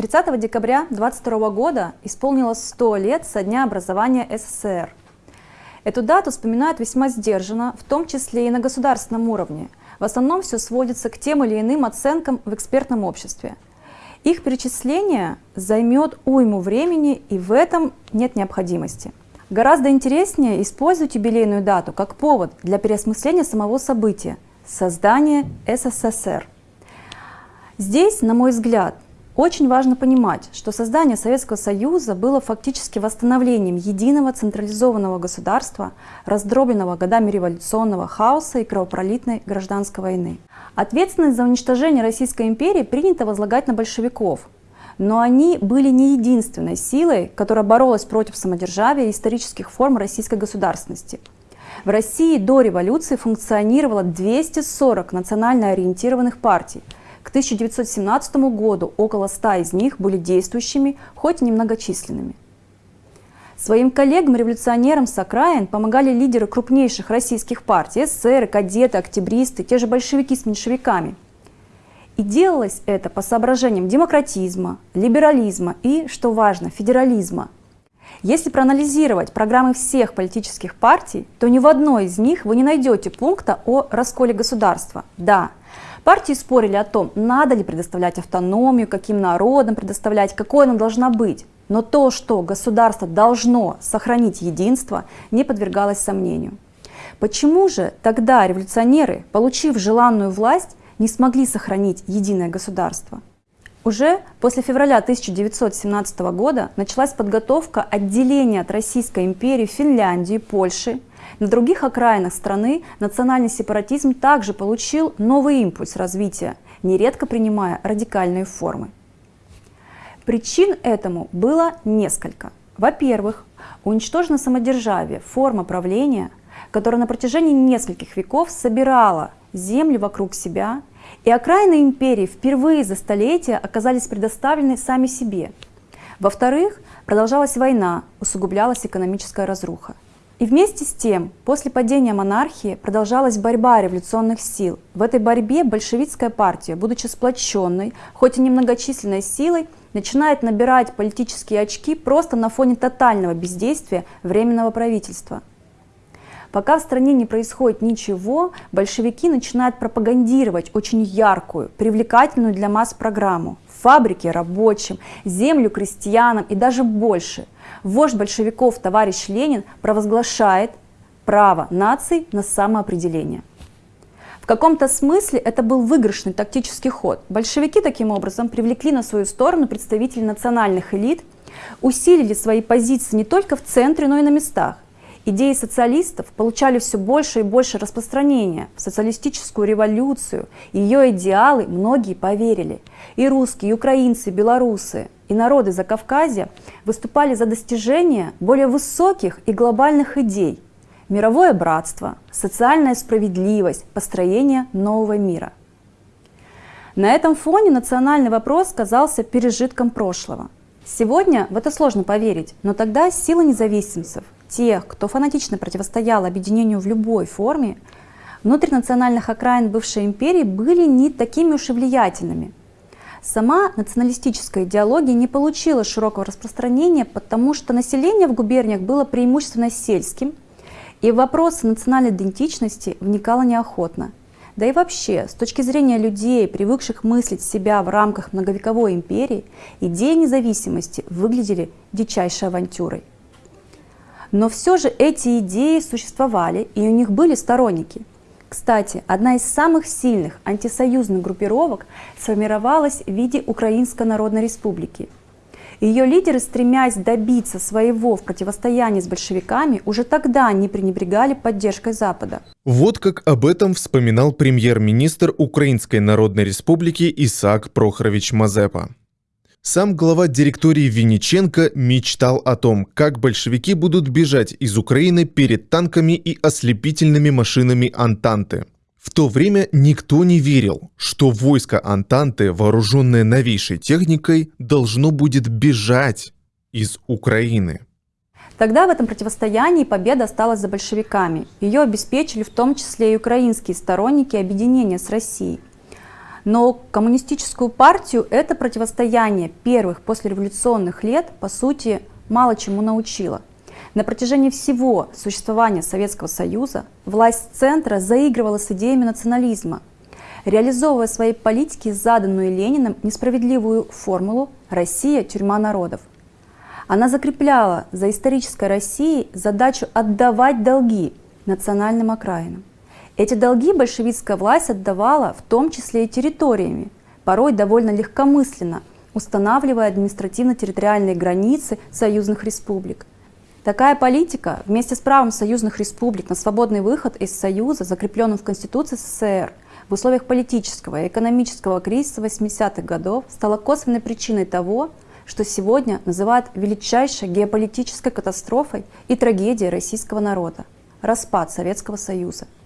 30 декабря 22 года исполнилось 100 лет со дня образования СССР. Эту дату вспоминают весьма сдержанно, в том числе и на государственном уровне. В основном все сводится к тем или иным оценкам в экспертном обществе. Их перечисление займет уйму времени, и в этом нет необходимости. Гораздо интереснее использовать юбилейную дату как повод для переосмысления самого события – создания СССР. Здесь, на мой взгляд, очень важно понимать, что создание Советского Союза было фактически восстановлением единого централизованного государства, раздробленного годами революционного хаоса и кровопролитной гражданской войны. Ответственность за уничтожение Российской империи принято возлагать на большевиков, но они были не единственной силой, которая боролась против самодержавия и исторических форм российской государственности. В России до революции функционировало 240 национально ориентированных партий – к 1917 году около 100 из них были действующими, хоть и немногочисленными. Своим коллегам-революционерам с окраин помогали лидеры крупнейших российских партий, эсеры, кадеты, октябристы, те же большевики с меньшевиками. И делалось это по соображениям демократизма, либерализма и, что важно, федерализма. Если проанализировать программы всех политических партий, то ни в одной из них вы не найдете пункта о расколе государства. Да, Партии спорили о том, надо ли предоставлять автономию, каким народам предоставлять, какой она должна быть. Но то, что государство должно сохранить единство, не подвергалось сомнению. Почему же тогда революционеры, получив желанную власть, не смогли сохранить единое государство? Уже после февраля 1917 года началась подготовка отделения от Российской империи Финляндии, Польши, на других окраинах страны национальный сепаратизм также получил новый импульс развития, нередко принимая радикальные формы. Причин этому было несколько. Во-первых, уничтожено самодержавие, форма правления, которая на протяжении нескольких веков собирала земли вокруг себя, и окраины империи впервые за столетия оказались предоставлены сами себе. Во-вторых, продолжалась война, усугублялась экономическая разруха. И вместе с тем, после падения монархии продолжалась борьба революционных сил. В этой борьбе большевистская партия, будучи сплоченной, хоть и немногочисленной силой, начинает набирать политические очки просто на фоне тотального бездействия Временного правительства. Пока в стране не происходит ничего, большевики начинают пропагандировать очень яркую, привлекательную для масс программу. Фабрики рабочим, землю крестьянам и даже больше – вождь большевиков товарищ Ленин провозглашает право наций на самоопределение. В каком-то смысле это был выигрышный тактический ход. Большевики таким образом привлекли на свою сторону представителей национальных элит, усилили свои позиции не только в центре, но и на местах. Идеи социалистов получали все больше и больше распространения. В социалистическую революцию, ее идеалы многие поверили. И русские, и украинцы, и белорусы, и народы Закавказья выступали за достижение более высоких и глобальных идей. Мировое братство, социальная справедливость, построение нового мира. На этом фоне национальный вопрос казался пережитком прошлого. Сегодня в это сложно поверить, но тогда сила независимцев, тех, кто фанатично противостоял объединению в любой форме, внутринациональных окраин бывшей империи были не такими уж и влиятельными. Сама националистическая идеология не получила широкого распространения, потому что население в губерниях было преимущественно сельским, и в вопросы национальной идентичности вникало неохотно. Да и вообще, с точки зрения людей, привыкших мыслить себя в рамках многовековой империи, идеи независимости выглядели дичайшей авантюрой. Но все же эти идеи существовали, и у них были сторонники. Кстати, одна из самых сильных антисоюзных группировок сформировалась в виде Украинской Народной Республики. Ее лидеры, стремясь добиться своего в противостоянии с большевиками, уже тогда не пренебрегали поддержкой Запада. Вот как об этом вспоминал премьер-министр Украинской Народной Республики Исаак Прохорович Мазепа. Сам глава директории Винниченко мечтал о том, как большевики будут бежать из Украины перед танками и ослепительными машинами Антанты. В то время никто не верил, что войско Антанты, вооруженное новейшей техникой, должно будет бежать из Украины. Тогда в этом противостоянии победа осталась за большевиками. Ее обеспечили в том числе и украинские сторонники объединения с Россией. Но коммунистическую партию это противостояние первых послереволюционных лет, по сути, мало чему научило. На протяжении всего существования Советского Союза власть центра заигрывала с идеями национализма, реализовывая своей политике заданную Лениным несправедливую формулу «Россия – тюрьма народов». Она закрепляла за исторической Россией задачу отдавать долги национальным окраинам. Эти долги большевистская власть отдавала в том числе и территориями, порой довольно легкомысленно, устанавливая административно-территориальные границы союзных республик. Такая политика вместе с правом союзных республик на свободный выход из Союза, закрепленным в Конституции СССР, в условиях политического и экономического кризиса 80-х годов стала косвенной причиной того, что сегодня называют величайшей геополитической катастрофой и трагедией российского народа – распад Советского Союза –